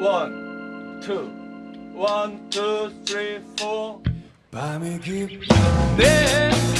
One, two, one, two, three, four. 밤이 깊어. 네.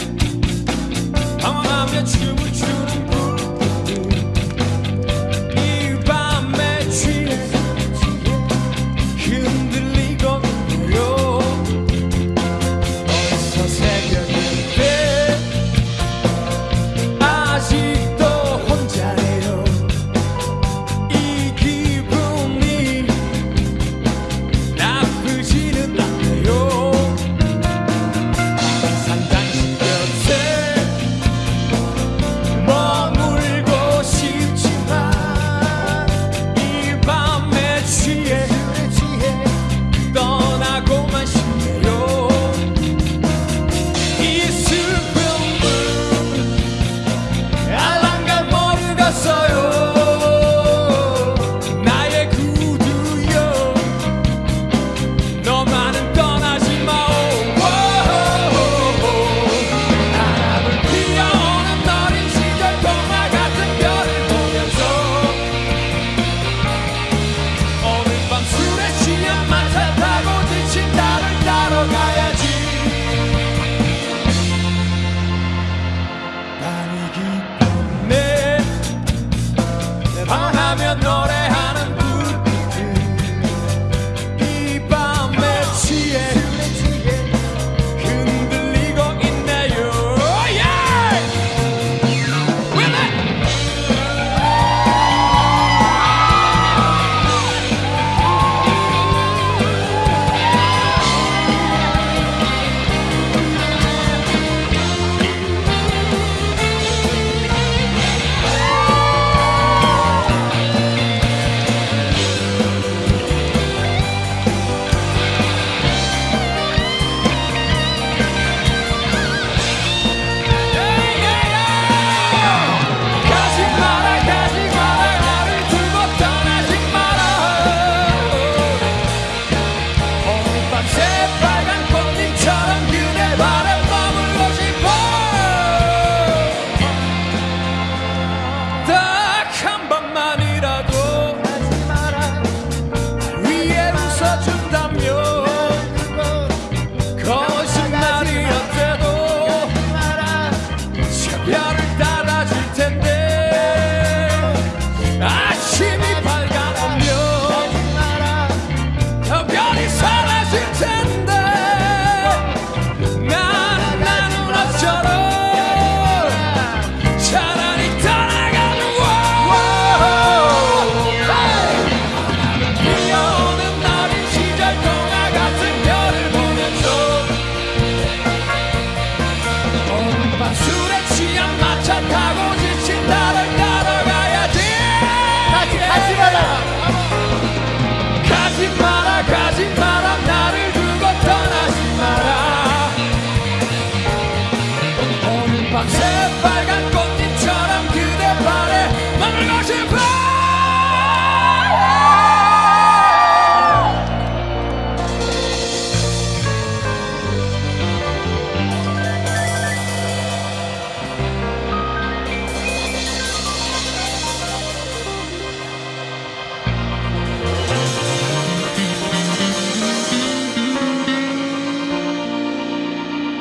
밤새 간 꽃잎처럼 그대 발에 머물고 싶어.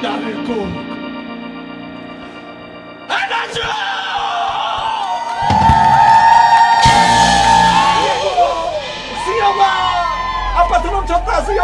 나를 꼭 ちょっと熱いよ。